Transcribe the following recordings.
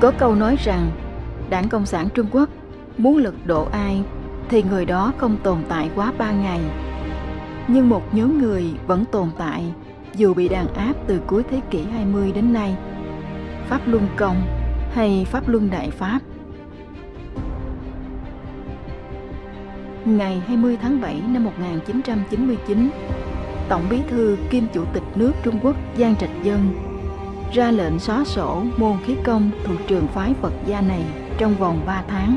Có câu nói rằng, Đảng Cộng sản Trung Quốc muốn lật đổ ai thì người đó không tồn tại quá ba ngày. Nhưng một nhóm người vẫn tồn tại dù bị đàn áp từ cuối thế kỷ 20 đến nay. Pháp Luân Công hay Pháp Luân Đại Pháp. Ngày 20 tháng 7 năm 1999, Tổng bí thư kiêm Chủ tịch nước Trung Quốc Giang Trạch Dân ra lệnh xóa sổ môn khí công thuộc trường phái Phật gia này trong vòng 3 tháng.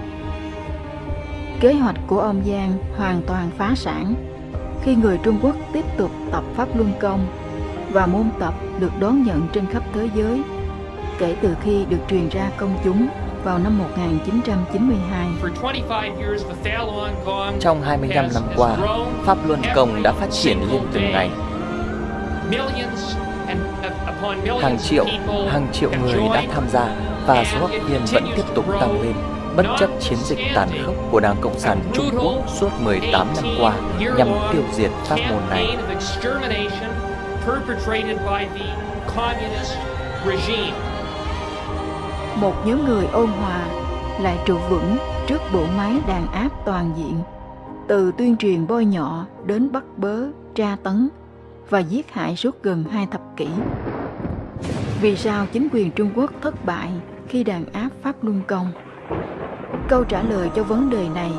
Kế hoạch của ông Giang hoàn toàn phá sản khi người Trung Quốc tiếp tục tập Pháp Luân Công và môn tập được đón nhận trên khắp thế giới kể từ khi được truyền ra công chúng vào năm 1992. Trong 25 năm qua, Pháp Luân Công đã phát triển lên từng ngày. Hàng triệu, hàng triệu người đã tham gia và số học viên vẫn tiếp tục tăng lên bất chấp chiến dịch tàn khốc của Đảng Cộng sản Trung Quốc suốt 18 năm qua nhằm tiêu diệt pháp môn này. Một nhóm người ôn hòa lại trụ vững trước bộ máy đàn áp toàn diện, từ tuyên truyền bôi nhọ đến bắt bớ, tra tấn và giết hại suốt gần hai thập kỷ. Vì sao chính quyền Trung Quốc thất bại khi đàn áp Pháp Luân Công? Câu trả lời cho vấn đề này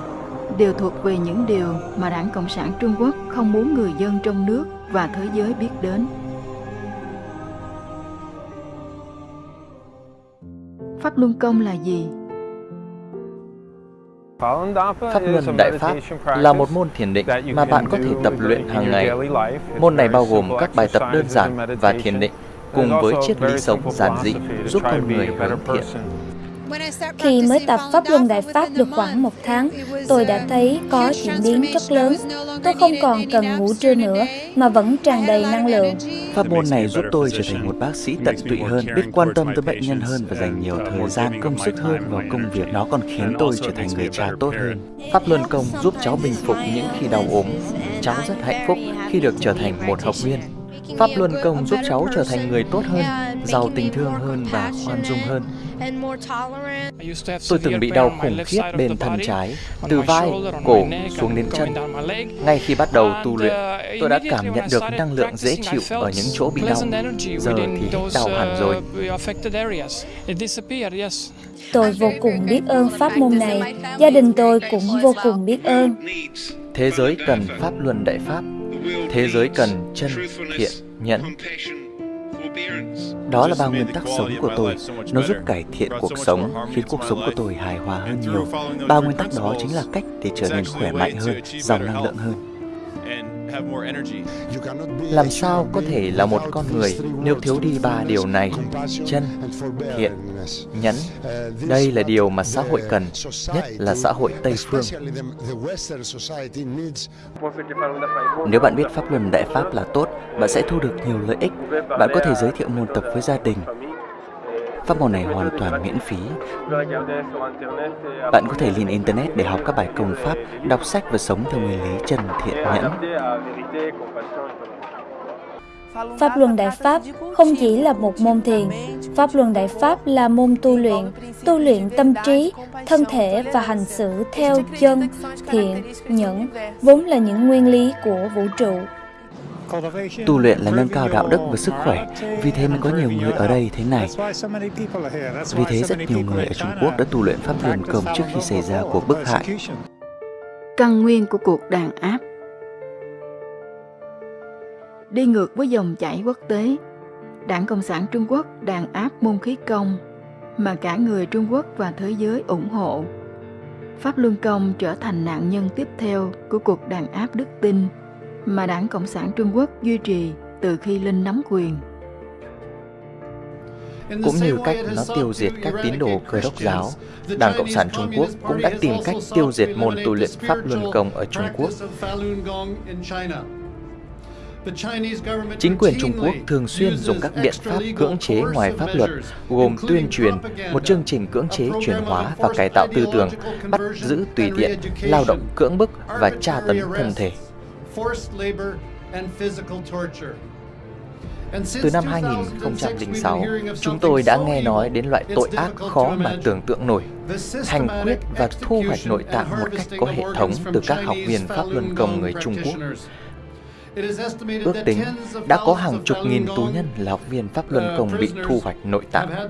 đều thuộc về những điều mà Đảng Cộng sản Trung Quốc không muốn người dân trong nước và thế giới biết đến. Pháp Luân Công là gì? Pháp Luân Đại Pháp là một môn thiền định mà bạn có thể tập luyện hàng ngày. Môn này bao gồm các bài tập đơn giản và thiền định cùng với triết lý sống giản dị giúp con người hướng thiện. Khi mới tập Pháp Luân Đại Pháp được khoảng một tháng, tôi đã thấy có chuyển biến rất lớn. Tôi không còn cần ngủ trưa nữa, mà vẫn tràn đầy năng lượng. Pháp môn này giúp tôi trở thành một bác sĩ tận tụy hơn, biết quan tâm tới bệnh nhân hơn và dành nhiều thời gian, công sức hơn vào công việc. Nó còn khiến tôi trở thành người cha tốt hơn. Pháp Luân Công giúp cháu bình phục những khi đau ốm. Cháu rất hạnh phúc khi được trở thành một học viên. Pháp Luân Công giúp cháu trở thành người tốt hơn, giàu tình thương hơn và khoan dung hơn. Tôi từng bị đau khủng khiếp bên thân trái, từ vai, cổ xuống đến chân. Ngay khi bắt đầu tu luyện, tôi đã cảm nhận được năng lượng dễ chịu ở những chỗ bị đau. Giờ thì đau hẳn rồi. Tôi vô cùng biết ơn pháp môn này. Gia đình tôi cũng vô cùng biết ơn. Thế giới cần pháp luân đại pháp. Thế giới cần chân, thiện, nhẫn, đó là ba nguyên tắc sống của tôi. Nó giúp cải thiện cuộc sống, khiến cuộc sống của tôi hài hòa hơn nhiều. Ba nguyên tắc đó chính là cách để trở nên khỏe mạnh hơn, giàu năng lượng hơn. Làm sao có thể là một con người nếu thiếu đi ba điều này? Chân, thiện, nhẫn. Đây là điều mà xã hội cần, nhất là xã hội Tây Phương. Nếu bạn biết pháp luân đại pháp là tốt, bạn sẽ thu được nhiều lợi ích. Bạn có thể giới thiệu môn tập với gia đình, Pháp môn này hoàn toàn miễn phí. Bạn có thể lên Internet để học các bài công pháp, đọc sách và sống theo nguyên lý chân thiện nhẫn. Pháp Luân Đại Pháp không chỉ là một môn thiền, Pháp Luân Đại Pháp là môn tu luyện, tu luyện tâm trí, thân thể và hành xử theo chân, thiện, nhẫn, vốn là những nguyên lý của vũ trụ. Tu luyện là nâng cao đạo đức và sức khỏe, vì thế mới có nhiều người ở đây thế này. Vì thế rất nhiều người ở Trung Quốc đã tu luyện pháp luân công trước khi xảy ra cuộc bức hại. Căn nguyên của cuộc đàn áp Đi ngược với dòng chảy quốc tế, Đảng Cộng sản Trung Quốc đàn áp môn khí công mà cả người Trung Quốc và thế giới ủng hộ. Pháp Luân Công trở thành nạn nhân tiếp theo của cuộc đàn áp đức tin mà Đảng Cộng sản Trung Quốc duy trì từ khi lên nắm quyền. Cũng như cách nó tiêu diệt các tín đồ cơ đốc giáo, Đảng Cộng sản Trung Quốc cũng đã tìm cách tiêu diệt môn tu luyện Pháp Luân Công ở Trung Quốc. Chính quyền Trung Quốc thường xuyên dùng các biện pháp cưỡng chế ngoài pháp luật, gồm tuyên truyền, một chương trình cưỡng chế chuyển hóa và cải tạo tư tưởng, bắt giữ tùy tiện, lao động cưỡng bức và tra tấn thân thể. Từ năm 2006, chúng tôi đã nghe nói đến loại tội ác khó mà tưởng tượng nổi, hành quyết và thu hoạch nội tạng một cách có hệ thống từ các học viên Pháp Luân Công người Trung Quốc. Ước tính đã có hàng chục nghìn tù nhân là học viên Pháp Luân Công bị thu hoạch nội tạng.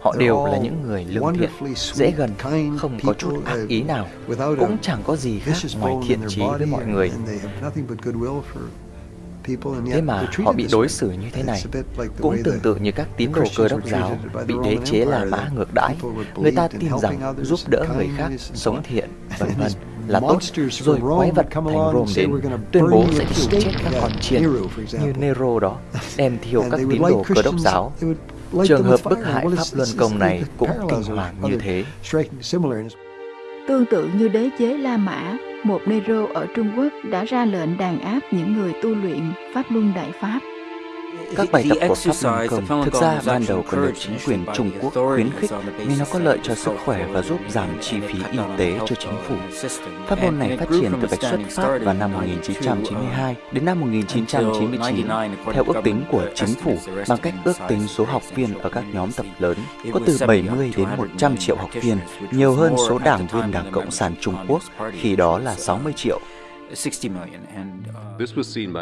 Họ đều là những người lương thiện, dễ gần, không có chút ác ý nào, cũng chẳng có gì khác ngoài thiện trí với mọi người. Thế mà họ bị đối xử như thế này Cũng tương tự như các tín đồ cơ đốc giáo Bị đế chế La Mã ngược đãi. Người ta tin rằng giúp đỡ người khác sống thiện vân vân. Là tốt Rồi quái vật thành Rome đến Tuyên bố sẽ thiêu chết các con chiên Như Nero đó Đem thiêu các tín đồ cơ đốc giáo Trường hợp bức hại Pháp Luân Công này cũng kinh hoàng như thế Tương tự như đế chế La Mã, một Nero ở Trung Quốc đã ra lệnh đàn áp những người tu luyện Pháp Luân Đại Pháp. Các bài tập của Pháp Luân Công thực ra ban đầu còn được chính quyền Trung Quốc khuyến khích vì nó có lợi cho sức khỏe và giúp giảm chi phí y tế cho chính phủ. Pháp môn này phát triển từ Bạch xuất Pháp vào năm 1992 đến năm 1999 theo ước tính của chính phủ bằng cách ước tính số học viên ở các nhóm tập lớn có từ 70 đến 100 triệu học viên, nhiều hơn số đảng viên Đảng Cộng sản Trung Quốc khi đó là 60 triệu.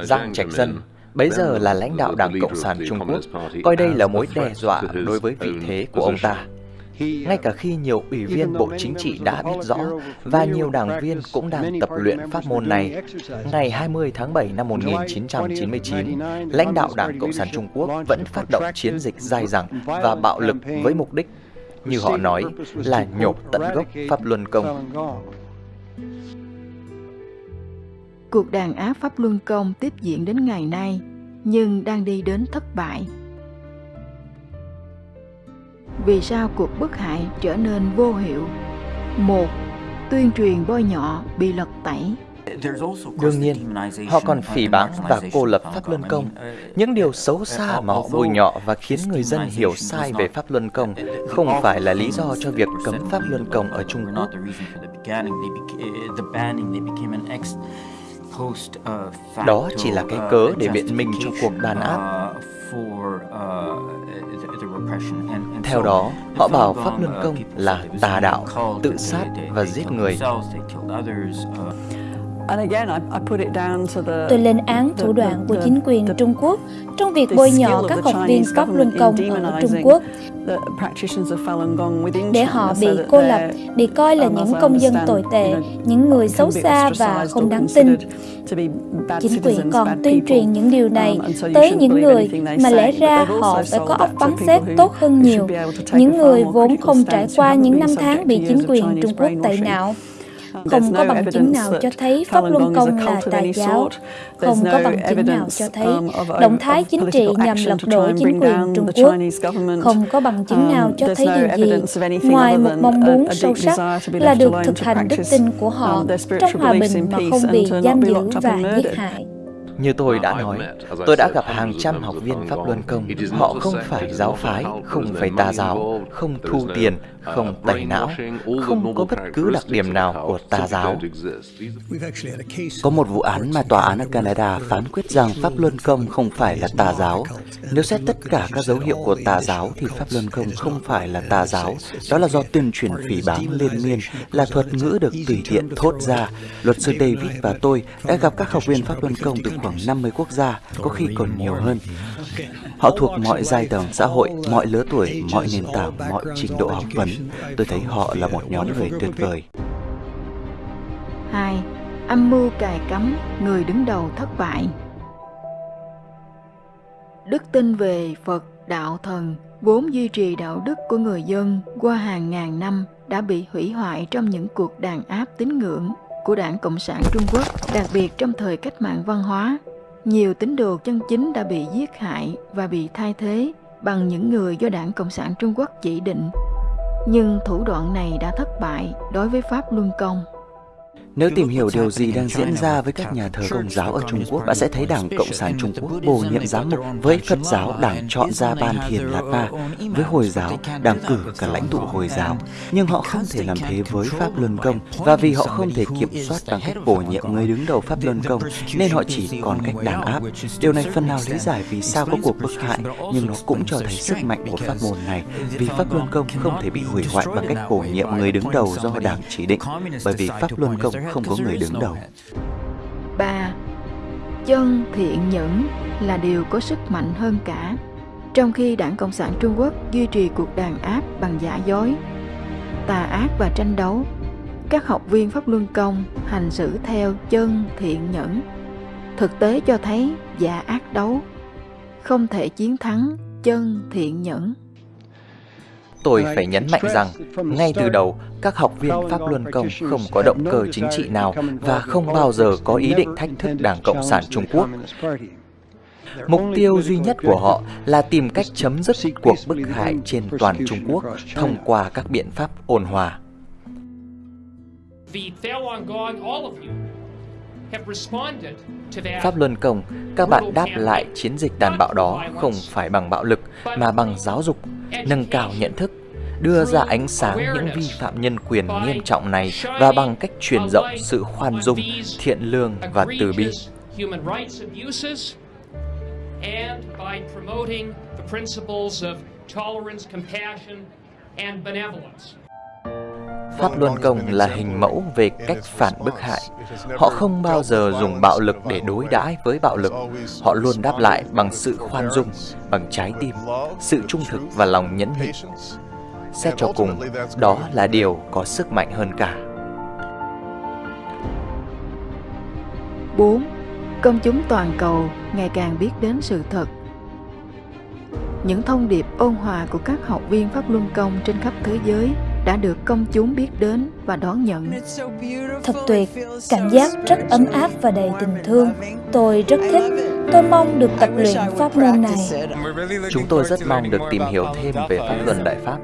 Giang Trạch Dân bấy giờ là lãnh đạo Đảng Cộng sản Trung Quốc, coi đây là mối đe dọa đối với vị thế của ông ta. Ngay cả khi nhiều ủy viên Bộ Chính trị đã biết rõ và nhiều đảng viên cũng đang tập luyện pháp môn này, ngày 20 tháng 7 năm 1999, lãnh đạo Đảng Cộng sản Trung Quốc vẫn phát động chiến dịch dai dẳng và bạo lực với mục đích, như họ nói, là nhổ tận gốc Pháp Luân Công. Cuộc đàn áp Pháp Luân Công tiếp diễn đến ngày nay, nhưng đang đi đến thất bại. Vì sao cuộc bức hại trở nên vô hiệu? Một, tuyên truyền bôi nhọ bị lật tẩy. Đương nhiên, họ còn phỉ báng và cô lập Pháp Luân Công. Những điều xấu xa mà họ bôi nhọ và khiến người dân hiểu sai về Pháp Luân Công không phải là lý do cho việc cấm Pháp Luân Công ở Trung Quốc. Đó chỉ là cái cớ để biện minh cho cuộc đàn áp. Theo đó, họ bảo Pháp Luân Công là tà đạo, tự sát và giết người. Tôi lên án thủ đoạn của chính quyền Trung Quốc trong việc bôi nhọ các học viên Pháp Luân Công ở Trung Quốc để họ bị cô lập, bị coi là những công dân tồi tệ, những người xấu xa và không đáng tin. Chính quyền còn tuyên truyền những điều này tới những người mà lẽ ra họ phải có óc bắn xét tốt hơn nhiều, những người vốn không trải qua những năm tháng bị chính quyền Trung Quốc tẩy não. Không có bằng chứng nào cho thấy Pháp Luân Công là tà giáo. Không có bằng chứng nào cho thấy động thái chính trị nhằm lật đổ chính quyền Trung Quốc. Không có bằng chứng nào cho thấy điều gì ngoài một mong muốn sâu sắc là được thực hành đức tin của họ trong hòa bình mà không bị giam giữ và giết hại. Như tôi đã nói, tôi đã gặp hàng trăm học viên Pháp Luân Công. Họ không phải giáo phái, không phải tà giáo, không thu tiền, không tẩy não, không có bất cứ đặc điểm nào của tà giáo. Có một vụ án mà tòa án ở Canada phán quyết rằng Pháp Luân Công không phải là tà giáo. Nếu xét tất cả các dấu hiệu của tà giáo thì Pháp Luân Công không phải là tà giáo. Đó là do tuyên truyền phỉ báng liên miên, là thuật ngữ được tùy tiện thốt ra. Luật sư David và tôi đã gặp các học viên Pháp Luân Công từ khoảng 50 quốc gia, có khi còn nhiều hơn. Họ thuộc mọi giai tầng xã hội, mọi lứa tuổi, mọi nền tảng, mọi trình độ học vấn. Tôi thấy họ là một nhóm người tuyệt vời. 2. Âm mưu cài cắm, người đứng đầu thất bại. Đức tin về Phật, đạo thần, vốn duy trì đạo đức của người dân qua hàng ngàn năm đã bị hủy hoại trong những cuộc đàn áp tín ngưỡng của Đảng Cộng sản Trung Quốc, đặc biệt trong thời cách mạng văn hóa. Nhiều tín đồ chân chính đã bị giết hại và bị thay thế bằng những người do Đảng Cộng sản Trung Quốc chỉ định. Nhưng thủ đoạn này đã thất bại đối với Pháp Luân Công. Nếu tìm hiểu điều gì đang diễn ra với các nhà thờ Công giáo ở Trung Quốc, bạn sẽ thấy Đảng Cộng sản Trung Quốc bổ nhiệm giám mục. Với Phật giáo, Đảng chọn ra Ban Thiền Lạt Ma. Với Hồi giáo, Đảng cử cả lãnh tụ Hồi giáo. Nhưng họ không thể làm thế với Pháp Luân Công. Và vì họ không thể kiểm soát bằng cách bổ nhiệm người đứng đầu Pháp Luân Công, nên họ chỉ còn cách đàn áp. Điều này phần nào lý giải vì sao có cuộc bức hại, nhưng nó cũng cho thấy sức mạnh của pháp môn này. Vì Pháp Luân Công không thể bị hủy hoại bằng cách bổ nhiệm người đứng đầu do Đảng chỉ định, bởi vì Pháp Luân Công không có người đứng đầu. 3. Chân thiện nhẫn là điều có sức mạnh hơn cả. Trong khi Đảng Cộng sản Trung Quốc duy trì cuộc đàn áp bằng giả dối, tà ác và tranh đấu, các học viên Pháp Luân Công hành xử theo chân thiện nhẫn. Thực tế cho thấy giả ác đấu không thể chiến thắng chân thiện nhẫn. Tôi phải nhấn mạnh rằng, ngay từ đầu, các học viên Pháp Luân Công không có động cơ chính trị nào và không bao giờ có ý định thách thức Đảng Cộng sản Trung Quốc. Mục tiêu duy nhất của họ là tìm cách chấm dứt cuộc bức hại trên toàn Trung Quốc thông qua các biện pháp ôn hòa. Pháp Luân Công, các bạn đáp lại chiến dịch đàn bạo đó không phải bằng bạo lực mà bằng giáo dục, nâng cao nhận thức, đưa ra ánh sáng những vi phạm nhân quyền nghiêm trọng này và bằng cách truyền rộng sự khoan dung, thiện lương và từ bi. and by promoting the principles of tolerance, compassion, and benevolence. Pháp Luân Công là hình mẫu về cách phản bức hại. Họ không bao giờ dùng bạo lực để đối đãi với bạo lực. Họ luôn đáp lại bằng sự khoan dung, bằng trái tim, sự trung thực và lòng nhẫn nhịn. Xét cho cùng, đó là điều có sức mạnh hơn cả. 4. Công chúng toàn cầu ngày càng biết đến sự thật. Những thông điệp ôn hòa của các học viên Pháp Luân Công trên khắp thế giới đã được công chúng biết đến và đón nhận. Thật tuyệt, cảm giác rất ấm áp và đầy tình thương. Tôi rất thích, tôi mong được tập luyện pháp môn này. Chúng tôi rất mong được tìm hiểu thêm về pháp luân Đại Pháp.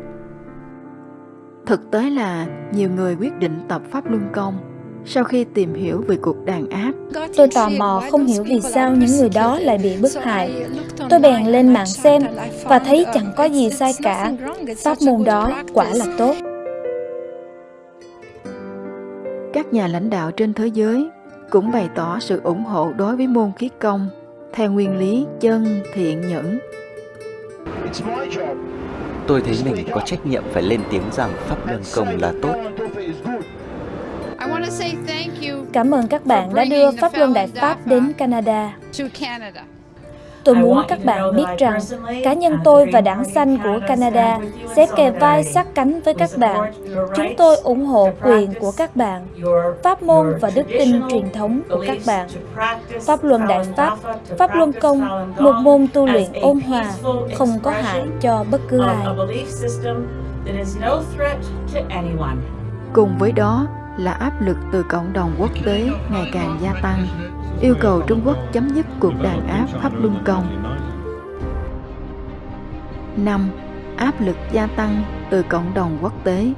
Thực tế là nhiều người quyết định tập Pháp Luân Công sau khi tìm hiểu về cuộc đàn áp. Tôi tò mò không hiểu vì sao những người đó lại bị bức hại. Tôi bèn lên mạng xem và thấy chẳng có gì sai cả. Pháp môn đó quả là tốt. Các nhà lãnh đạo trên thế giới cũng bày tỏ sự ủng hộ đối với môn khí công theo nguyên lý chân thiện nhẫn. Tôi thấy mình có trách nhiệm phải lên tiếng rằng pháp luân công là tốt. Cảm ơn các bạn đã đưa Pháp Luân Đại Pháp đến Canada. Tôi muốn các bạn biết rằng cá nhân tôi và đảng xanh của Canada sẽ kề vai sát cánh với các bạn. Chúng tôi ủng hộ quyền của các bạn, pháp môn và đức tin truyền thống của các bạn. Pháp luân đại pháp, pháp luân công, một môn tu luyện ôn hòa, không có hại cho bất cứ ai. Cùng với đó là áp lực từ cộng đồng quốc tế ngày càng gia tăng yêu cầu Trung Quốc chấm dứt cuộc đàn áp Pháp Luân Công. 5. Áp lực gia tăng từ cộng đồng quốc tế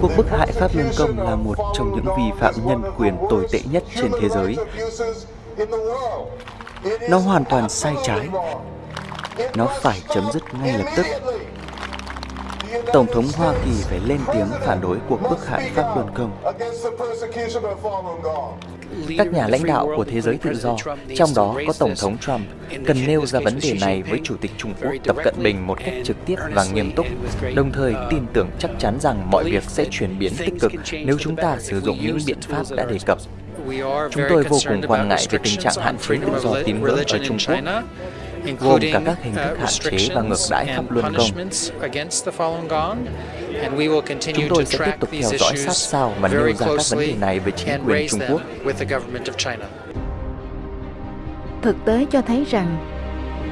Cuộc bức hại Pháp Luân Công là một trong những vi phạm nhân quyền tồi tệ nhất trên thế giới. Nó hoàn toàn sai trái. Nó phải chấm dứt ngay lập tức. Tổng thống Hoa Kỳ phải lên tiếng phản đối cuộc bức hại Pháp Luân Công. Các nhà lãnh đạo của thế giới tự do, trong đó có Tổng thống Trump, cần nêu ra vấn đề này với Chủ tịch Trung Quốc Tập Cận Bình một cách trực tiếp và nghiêm túc, đồng thời tin tưởng chắc chắn rằng mọi việc sẽ chuyển biến tích cực nếu chúng ta sử dụng những biện pháp đã đề cập. Chúng tôi vô cùng quan ngại về tình trạng hạn chế tự do tín ngưỡng ở Trung Quốc gồm cả các hình thức hạn chế và ngược đãi pháp luân công. Chúng tôi sẽ tiếp tục theo dõi sát sao và nêu ra các vấn đề này với chính quyền Trung Quốc. Thực tế cho thấy rằng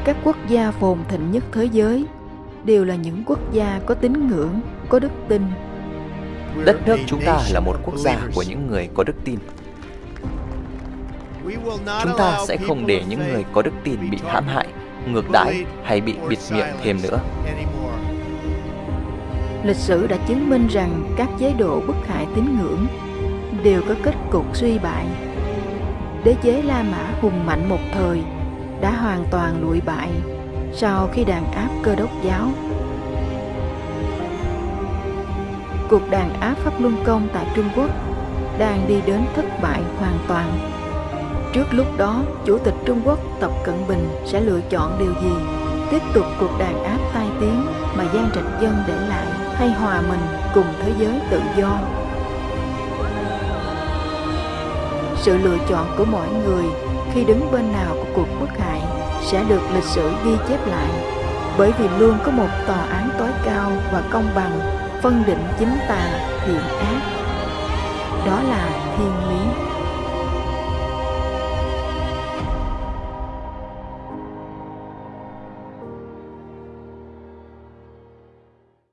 các quốc gia phồn thịnh nhất thế giới đều là những quốc gia có tín ngưỡng, có đức tin. Đất nước chúng ta là một quốc gia của những người có đức tin. Chúng ta sẽ không để những người có đức tin bị hãm hại ngược đãi hay bị bịt miệng thêm nữa. Lịch sử đã chứng minh rằng các chế độ bức hại tín ngưỡng đều có kết cục suy bại. Đế chế La Mã hùng mạnh một thời đã hoàn toàn lụi bại sau khi đàn áp cơ đốc giáo. Cuộc đàn áp Pháp Luân Công tại Trung Quốc đang đi đến thất bại hoàn toàn. Trước lúc đó, Chủ tịch Trung Quốc Tập Cận Bình sẽ lựa chọn điều gì? Tiếp tục cuộc đàn áp tai tiếng mà Giang Trạch Dân để lại hay hòa mình cùng thế giới tự do? Sự lựa chọn của mỗi người khi đứng bên nào của cuộc bức hại sẽ được lịch sử ghi chép lại bởi vì luôn có một tòa án tối cao và công bằng phân định chính tà thiện ác đó là thiên lý